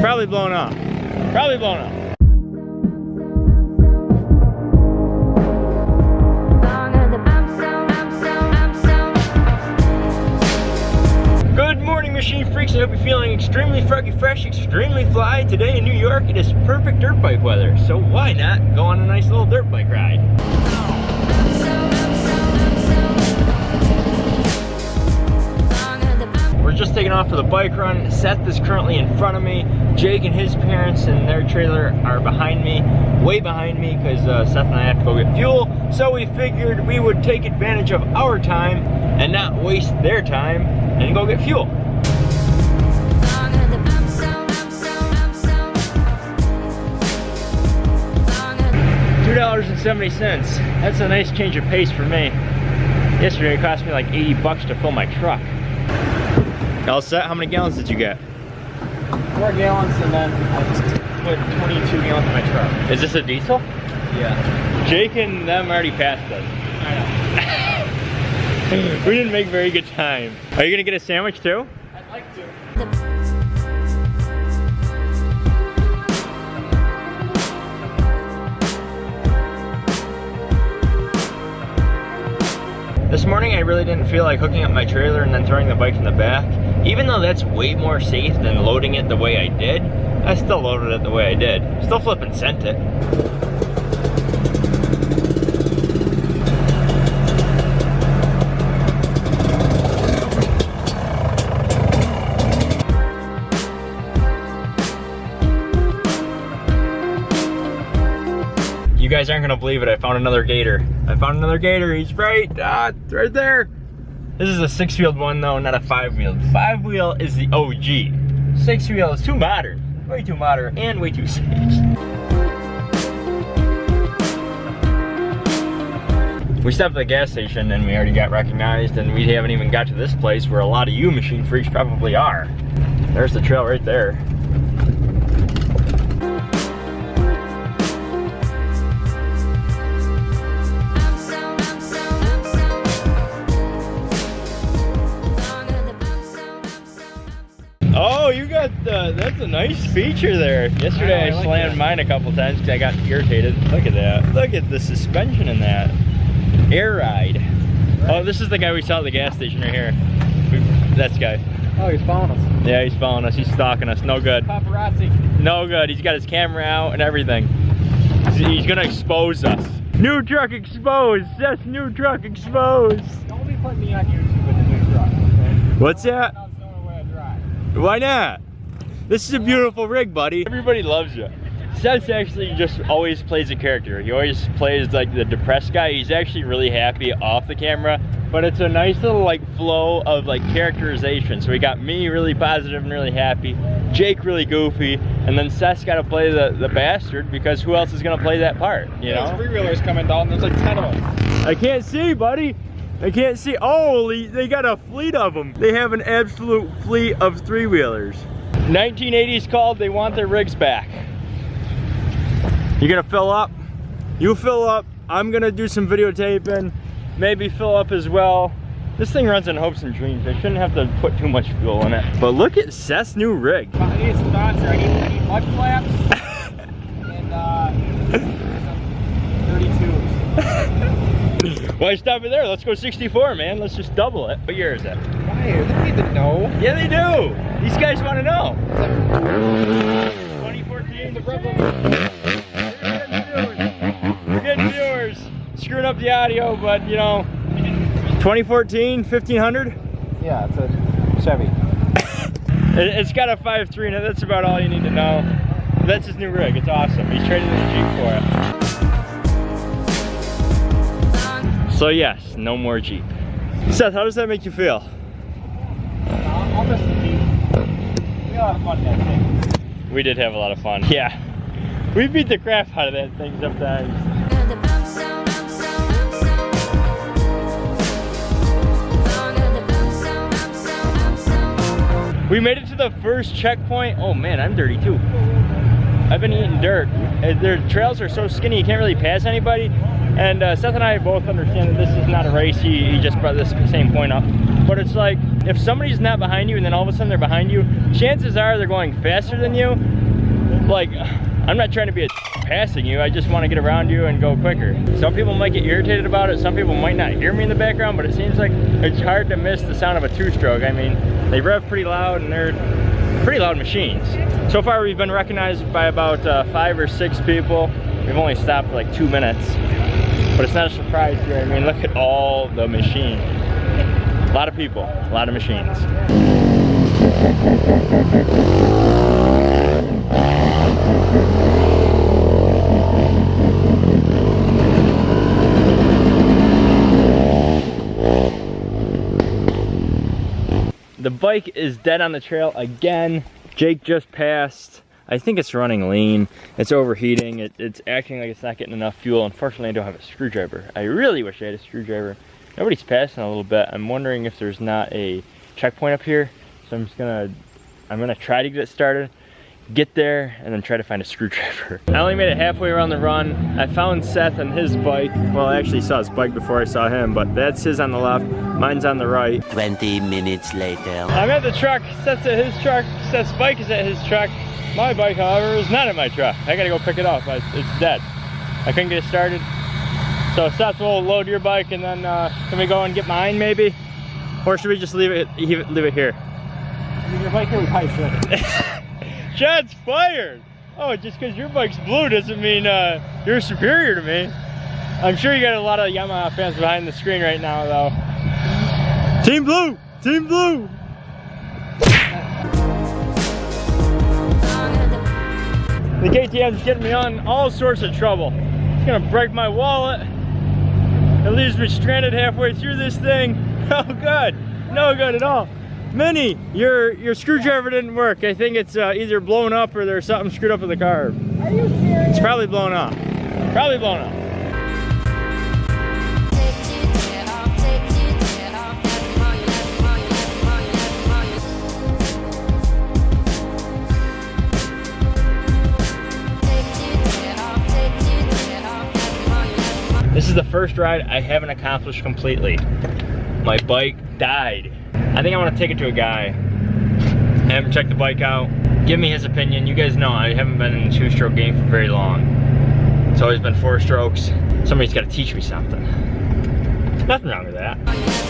probably blown up. Probably blown up. Good morning, machine freaks. I hope you're feeling extremely froggy fresh, extremely fly. Today in New York, it is perfect dirt bike weather. So why not go on a nice little dirt bike ride? We're just taking off for the bike run. Seth is currently in front of me. Jake and his parents and their trailer are behind me, way behind me, because uh, Seth and I have to go get fuel. So we figured we would take advantage of our time and not waste their time and go get fuel. $2.70. That's a nice change of pace for me. Yesterday it cost me like 80 bucks to fill my truck. All set? How many gallons did you get? Four gallons and then I just put 22 gallons in my truck. Is this a diesel? Yeah. Jake and them already passed us. I know. we didn't make very good time. Are you gonna get a sandwich too? I'd like to. This morning I really didn't feel like hooking up my trailer and then throwing the bike in the back. Even though that's way more safe than loading it the way I did, I still loaded it the way I did. Still flipping sent it. You guys aren't gonna believe it, I found another gator. I found another gator, he's right, ah, right there. This is a six wheeled one though, not a five wheeled. Five wheel is the OG. Six wheel is too modern, way too modern and way too safe. We stopped at the gas station and we already got recognized and we haven't even got to this place where a lot of you machine freaks probably are. There's the trail right there. Oh, you got the, that's a nice feature there. Yesterday I, I I like slammed that. mine a couple times because I got irritated. Look at that. Look at the suspension in that. Air ride. Oh, this is the guy we saw at the gas station right here. We, that's the guy. Oh, he's following us. Yeah, he's following us. He's stalking us. No good. Paparazzi. No good. He's got his camera out and everything. He's, he's gonna expose us. New truck exposed. That's new truck exposed. Don't be putting me on YouTube with the new truck. Okay? What's that? Not knowing the way I drive. Why not? This is a beautiful rig, buddy. Everybody loves you. Seth actually just always plays a character. He always plays like the depressed guy. He's actually really happy off the camera, but it's a nice little like flow of like characterization. So we got me really positive and really happy, Jake really goofy, and then Seth's got to play the, the bastard because who else is gonna play that part, you know? There's three-wheelers coming down. There's like 10 of them. I can't see, buddy. I can't see. Oh, they- they got a fleet of them. They have an absolute fleet of three-wheelers. 1980s called, they want their rigs back. You gonna fill up? You fill up. I'm gonna do some videotaping. Maybe fill up as well. This thing runs on hopes and dreams. I shouldn't have to put too much fuel in it. But look at Seth's new rig. I need a sponsor. I need, I need mud flaps and uh, some 32s. Why stop it there? Let's go 64, man. Let's just double it. What year is that? Why? They don't need to know. Yeah, they do. These guys want to know. 2014. The Rebel. We're getting viewers. Screwing up the audio, but you know, 2014, 1500. Yeah, it's a Chevy. It, it's got a 5.3 in it. That's about all you need to know. That's his new rig. It's awesome. He's trading the Jeep for it. So yes, no more Jeep. Seth, how does that make you feel? We did have a lot of fun. Yeah. We beat the crap out of that thing sometimes. We made it to the first checkpoint. Oh man, I'm dirty too. I've been eating dirt. Uh, Their trails are so skinny you can't really pass anybody. And uh, Seth and I both understand that this is not a race. He, he just brought this same point up. But it's like, if somebody's not behind you and then all of a sudden they're behind you, chances are they're going faster than you. Like, I'm not trying to be a passing you. I just want to get around you and go quicker. Some people might get irritated about it. Some people might not hear me in the background, but it seems like it's hard to miss the sound of a two-stroke. I mean, they rev pretty loud and they're pretty loud machines. So far, we've been recognized by about uh, five or six people. We've only stopped for like two minutes, but it's not a surprise here. I mean, look at all the machines. A lot of people, a lot of machines. The bike is dead on the trail again. Jake just passed. I think it's running lean. It's overheating. It, it's acting like it's not getting enough fuel. Unfortunately, I don't have a screwdriver. I really wish I had a screwdriver. Nobody's passing a little bit. I'm wondering if there's not a checkpoint up here. So I'm just gonna, I'm gonna try to get it started get there and then try to find a screwdriver. I only made it halfway around the run. I found Seth and his bike. Well, I actually saw his bike before I saw him, but that's his on the left, mine's on the right. 20 minutes later. I'm at the truck, Seth's at his truck, Seth's bike is at his truck. My bike, however, is not at my truck. I gotta go pick it up, it's dead. I couldn't get it started. So Seth will load your bike and then uh, can we go and get mine maybe? Or should we just leave it, leave it here? Leave your bike here, we probably should. Shots fired! Oh, just because your bike's blue doesn't mean uh, you're superior to me. I'm sure you got a lot of Yamaha fans behind the screen right now, though. Team Blue! Team Blue! The KTM's getting me on all sorts of trouble. It's gonna break my wallet. It leaves me stranded halfway through this thing. Oh good, no good at all. Minnie, your your screwdriver didn't work. I think it's uh, either blown up or there's something screwed up with the carb. Are you serious? It's probably blown up. Probably blown up. This is the first ride I haven't accomplished completely. My bike died. I think I want to take it to a guy, have him check the bike out, give me his opinion. You guys know I haven't been in the two-stroke game for very long. It's always been four strokes. Somebody's got to teach me something. Nothing wrong with that.